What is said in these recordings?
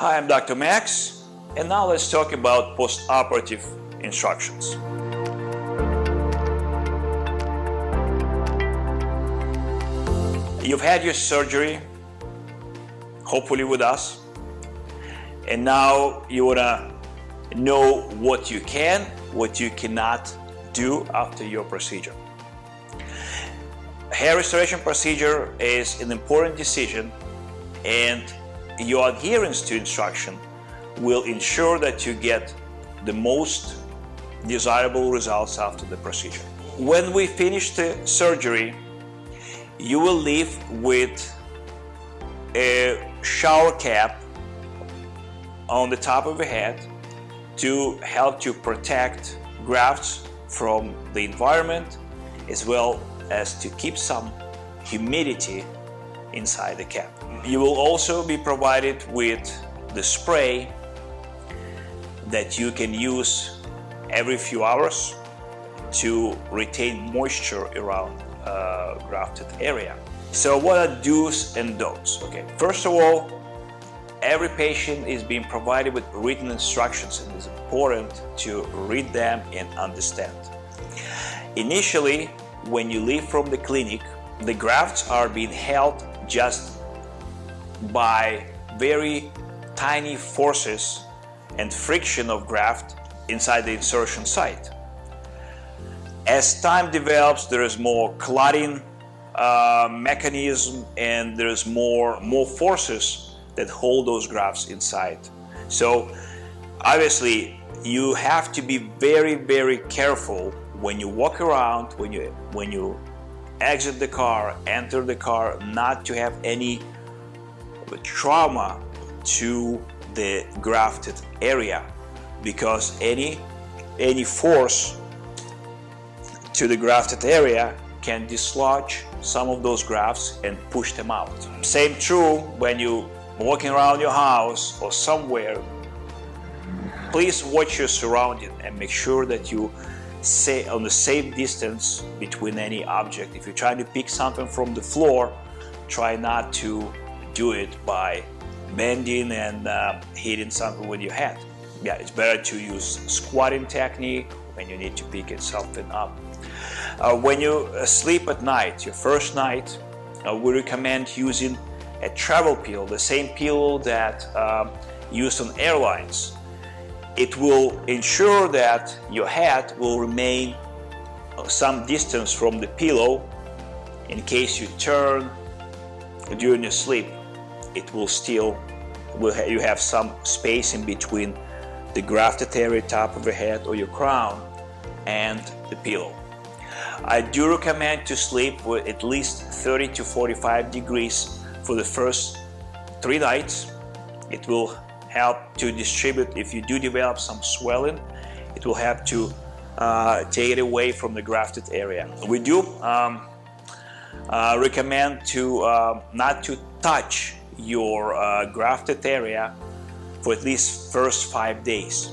Hi, I'm Dr. Max, and now let's talk about post-operative instructions. You've had your surgery, hopefully with us, and now you want to know what you can, what you cannot do after your procedure. Hair restoration procedure is an important decision and your adherence to instruction will ensure that you get the most desirable results after the procedure. When we finish the surgery, you will leave with a shower cap on the top of your head to help to protect grafts from the environment as well as to keep some humidity inside the cap. You will also be provided with the spray that you can use every few hours to retain moisture around uh, grafted area. So what are do's and don'ts? Okay, first of all, every patient is being provided with written instructions and it's important to read them and understand. Initially, when you leave from the clinic, the grafts are being held just by very tiny forces and friction of graft inside the insertion site. As time develops, there is more clotting uh, mechanism and there's more, more forces that hold those grafts inside. So obviously you have to be very, very careful when you walk around, when you, when you exit the car, enter the car, not to have any trauma to the grafted area because any, any force to the grafted area can dislodge some of those grafts and push them out. Same true when you walking around your house or somewhere. Please watch your surrounding and make sure that you stay on the safe distance between any object. If you're trying to pick something from the floor, try not to do it by bending and uh, hitting something with your head. Yeah, it's better to use squatting technique when you need to pick something up. Uh, when you uh, sleep at night, your first night, we recommend using a travel pillow, the same pillow that um, used on airlines. It will ensure that your head will remain uh, some distance from the pillow in case you turn during your sleep. It will still, will ha you have some space in between the grafted area top of your head or your crown and the pillow. I do recommend to sleep with at least 30 to 45 degrees for the first three nights. It will help to distribute if you do develop some swelling. It will help to uh, take it away from the grafted area. We do um, uh, recommend to uh, not to touch your uh, grafted area for at least first five days.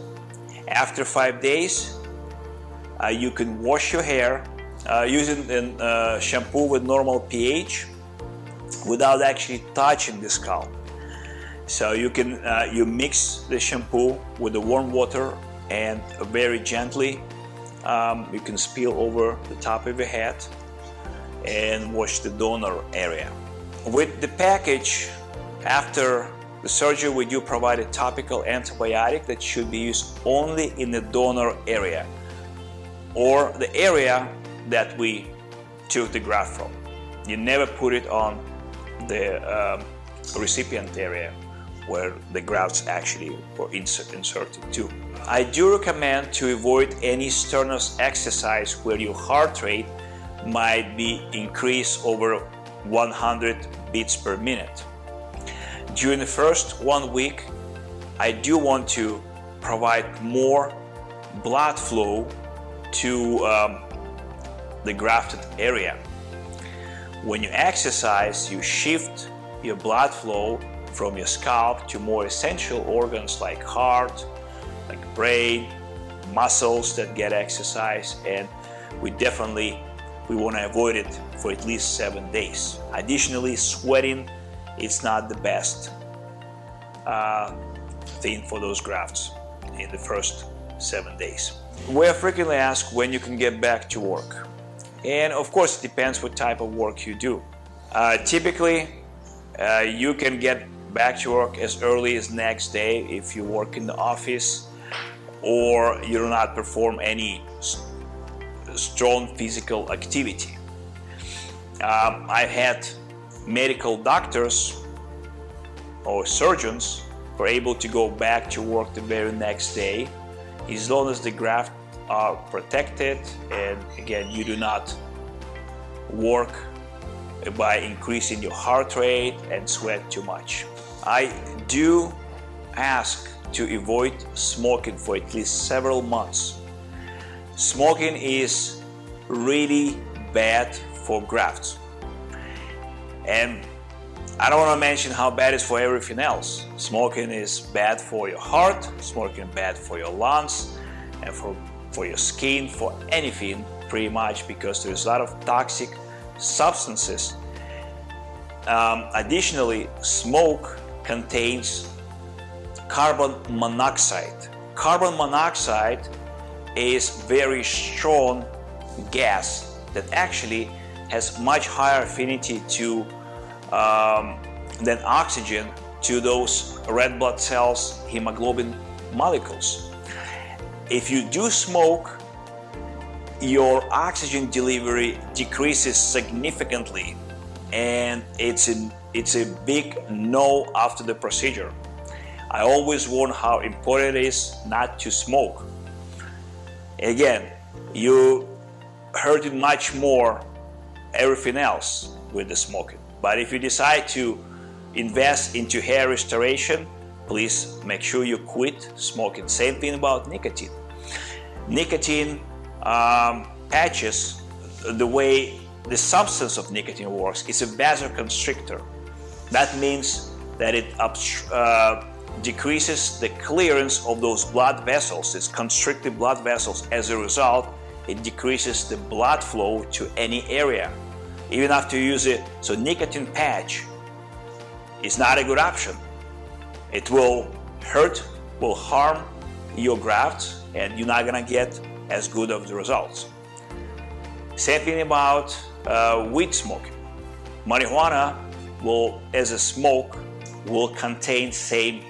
After five days, uh, you can wash your hair uh, using a uh, shampoo with normal pH without actually touching the scalp. So you can uh, you mix the shampoo with the warm water and very gently um, you can spill over the top of your head and wash the donor area. With the package, after the surgery we do provide a topical antibiotic that should be used only in the donor area or the area that we took the graft from. You never put it on the um, recipient area where the grafts actually were insert, inserted to. I do recommend to avoid any strenuous exercise where your heart rate might be increased over 100 beats per minute. During the first one week, I do want to provide more blood flow to um, the grafted area. When you exercise, you shift your blood flow from your scalp to more essential organs like heart, like brain, muscles that get exercise, and we definitely we want to avoid it for at least seven days. Additionally, sweating is not the best uh, thin for those grafts in the first seven days. We are frequently asked when you can get back to work. And of course, it depends what type of work you do. Uh, typically, uh, you can get back to work as early as next day if you work in the office or you do not perform any strong physical activity. Um, I've had medical doctors or surgeons who are able to go back to work the very next day as long as the graft are protected and again you do not work by increasing your heart rate and sweat too much. I do ask to avoid smoking for at least several months. Smoking is really bad for grafts. And I don't want to mention how bad it is for everything else. Smoking is bad for your heart, smoking bad for your lungs, and for, for your skin, for anything pretty much because there's a lot of toxic substances. Um, additionally, smoke contains carbon monoxide. Carbon monoxide is very strong gas that actually has much higher affinity to um, than oxygen to those red blood cells hemoglobin molecules. If you do smoke, your oxygen delivery decreases significantly and it's a, it's a big no after the procedure. I always warn how important it is not to smoke. Again, you hurt it much more everything else with the smoking. But if you decide to invest into hair restoration, please make sure you quit smoking. Same thing about nicotine. Nicotine um, patches, the way the substance of nicotine works is a vasoconstrictor. That means that it uh, decreases the clearance of those blood vessels, it's constricted blood vessels. As a result, it decreases the blood flow to any area, even after you use it. So nicotine patch is not a good option. It will hurt, will harm your graft, and you're not gonna get as good of the results. Same thing about uh, weed smoking. Marijuana will, as a smoke, will contain same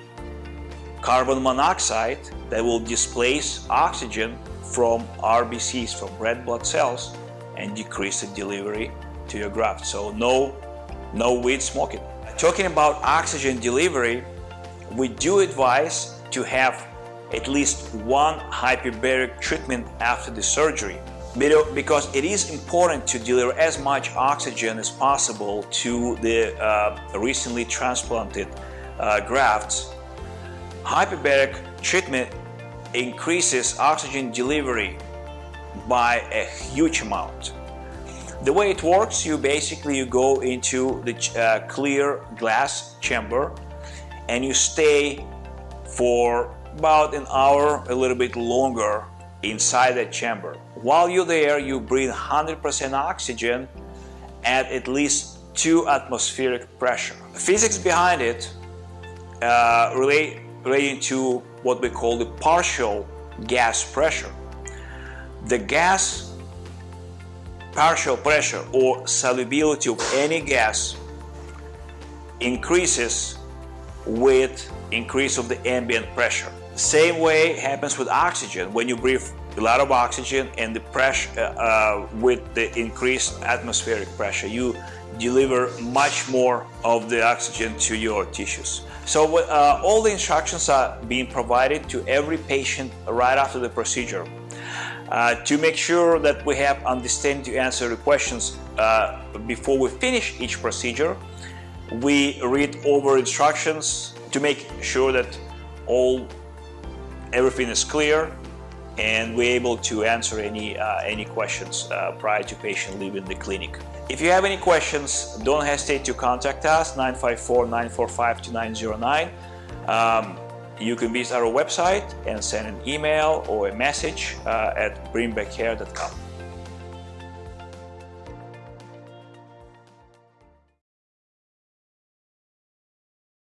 carbon monoxide that will displace oxygen from RBCs, from red blood cells, and decrease the delivery to your graft. So no, no weed smoking. Talking about oxygen delivery, we do advise to have at least one hyperbaric treatment after the surgery because it is important to deliver as much oxygen as possible to the uh, recently transplanted uh, grafts Hyperbaric treatment increases oxygen delivery by a huge amount. The way it works, you basically you go into the uh, clear glass chamber and you stay for about an hour, a little bit longer inside that chamber. While you're there, you breathe 100% oxygen at at least 2 atmospheric pressure. The physics behind it uh, relate relating to what we call the partial gas pressure. The gas partial pressure or solubility of any gas increases with increase of the ambient pressure. The Same way happens with oxygen. When you breathe a lot of oxygen and the pressure uh, uh, with the increased atmospheric pressure, you deliver much more of the oxygen to your tissues. So uh, all the instructions are being provided to every patient right after the procedure. Uh, to make sure that we have understanding to answer the questions uh, before we finish each procedure, we read over instructions to make sure that all everything is clear and we're able to answer any, uh, any questions uh, prior to patient leaving the clinic. If you have any questions, don't hesitate to contact us, 954-945-2909. Um, you can visit our website and send an email or a message uh, at bringbackhair.com.